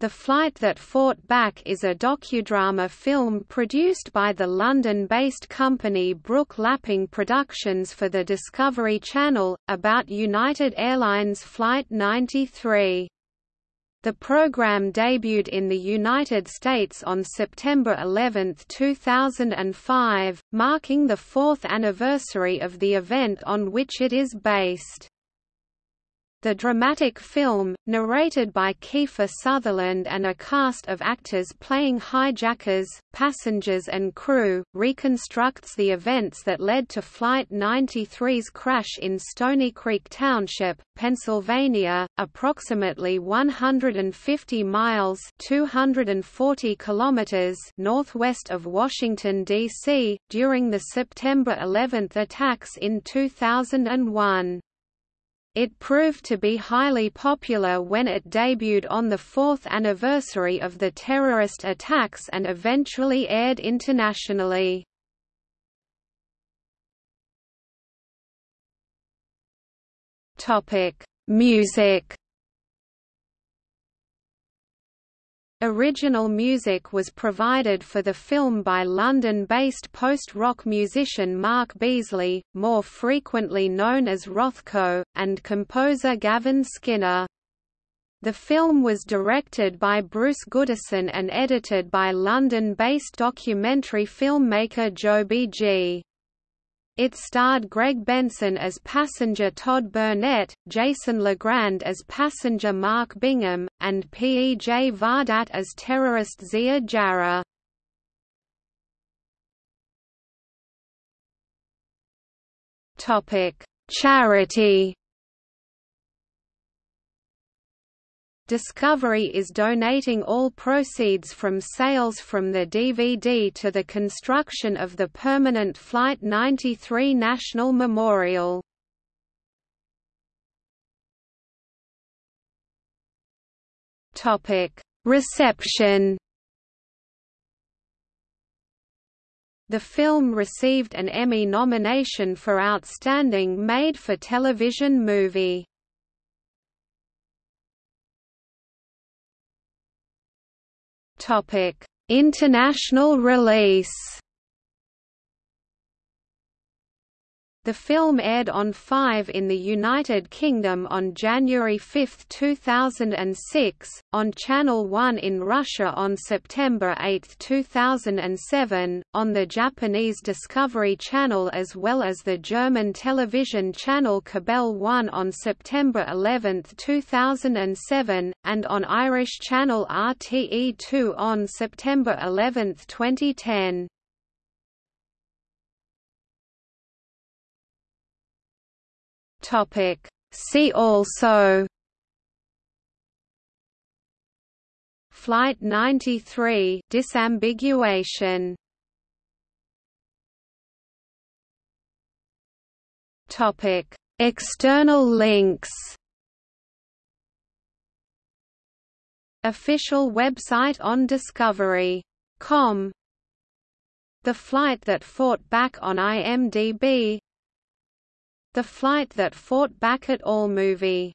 The Flight That Fought Back is a docudrama film produced by the London-based company Brook Lapping Productions for the Discovery Channel, about United Airlines Flight 93. The program debuted in the United States on September 11, 2005, marking the fourth anniversary of the event on which it is based. The dramatic film, narrated by Kiefer Sutherland and a cast of actors playing hijackers, passengers and crew, reconstructs the events that led to Flight 93's crash in Stony Creek Township, Pennsylvania, approximately 150 miles 240 kilometers northwest of Washington, D.C., during the September 11 attacks in 2001. It proved to be highly popular when it debuted on the fourth anniversary of the terrorist attacks and eventually aired internationally. Music Original music was provided for the film by London-based post-rock musician Mark Beazley, more frequently known as Rothko, and composer Gavin Skinner. The film was directed by Bruce Goodison and edited by London-based documentary filmmaker Joby Gee. It starred Greg Benson as passenger Todd Burnett, Jason Legrand as passenger Mark Bingham, and P. E. J. Vardat as terrorist Ziad Jarrah. Charity Discovery is donating all proceeds from sales from the DVD to the construction of the permanent Flight 93 National Memorial. Reception The film received an Emmy nomination for Outstanding Made-for-Television Movie. International release. The film aired on 5 in the United Kingdom on January 5, 2006, on Channel 1 in Russia on September 8, 2007, on the Japanese Discovery Channel as well as the German television channel Kabel 1 on September 11, 2007, and on Irish channel RTE2 on September 11, 2010. Topic. See also Flight 93 disambiguation Topic. External links Official website on Discovery.com The flight that fought back on IMDb the Flight That Fought Back at AllMovie